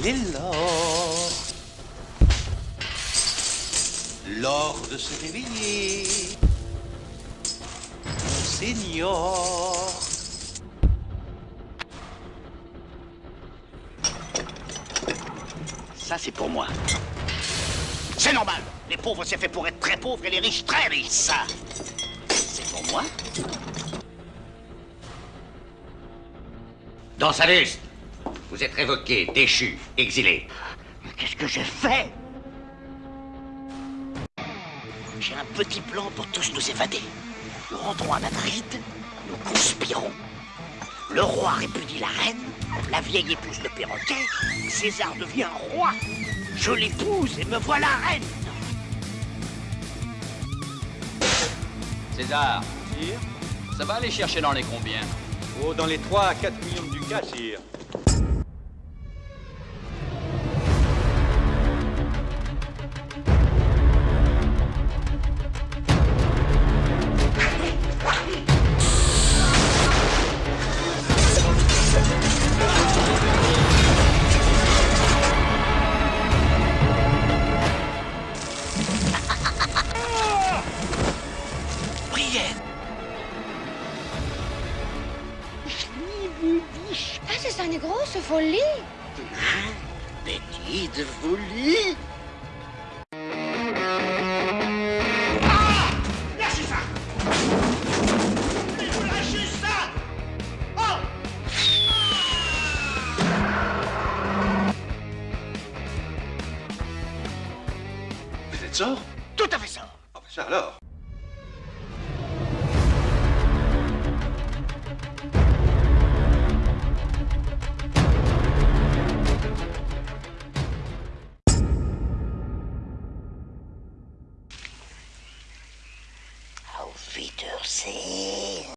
L'or. L'or de se réveiller. Seigneur. Ça, c'est pour moi. C'est normal. Les pauvres, c'est fait pour être très pauvres et les riches, très riches. Ça, c'est pour moi. Dans sa liste, vous êtes révoqué, déchu, exilé. Mais qu'est-ce que j'ai fait? J'ai un petit plan pour tous nous évader. Nous rentrons à Madrid, nous conspirons. Le roi répudie la reine, la vieille épouse le perroquet, César devient roi. Je l'épouse et me voilà reine. César. Ça va aller chercher dans les combien? Oh, dans les 3 à 4 millions de ducats, sire. Brienne Ah, c'est ça une grosse folie. Petite folie. Vous êtes sort? Tout à fait ça Ah, bah ça alors. Wiedersehen